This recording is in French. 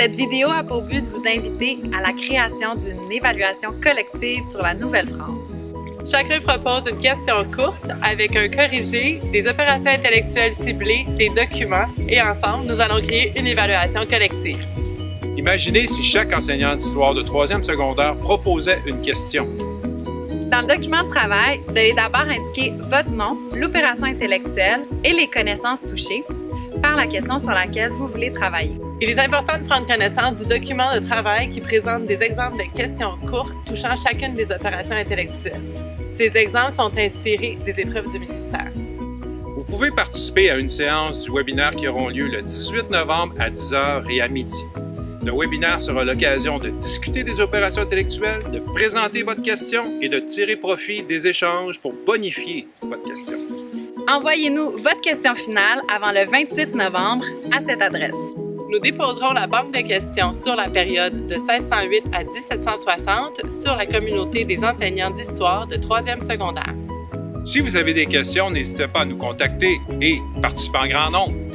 Cette vidéo a pour but de vous inviter à la création d'une évaluation collective sur la Nouvelle-France. Chacun propose une question courte avec un corrigé, des opérations intellectuelles ciblées, des documents et ensemble, nous allons créer une évaluation collective. Imaginez si chaque enseignant d'histoire de troisième secondaire proposait une question. Dans le document de travail, vous devez d'abord indiquer votre nom, l'opération intellectuelle et les connaissances touchées par la question sur laquelle vous voulez travailler. Il est important de prendre connaissance du document de travail qui présente des exemples de questions courtes touchant chacune des opérations intellectuelles. Ces exemples sont inspirés des épreuves du ministère. Vous pouvez participer à une séance du webinaire qui aura lieu le 18 novembre à 10h et à midi. Le webinaire sera l'occasion de discuter des opérations intellectuelles, de présenter votre question et de tirer profit des échanges pour bonifier votre question. Envoyez-nous votre question finale avant le 28 novembre à cette adresse. Nous déposerons la banque de questions sur la période de 1608 à 1760 sur la communauté des enseignants d'histoire de 3e secondaire. Si vous avez des questions, n'hésitez pas à nous contacter et participez en grand nombre.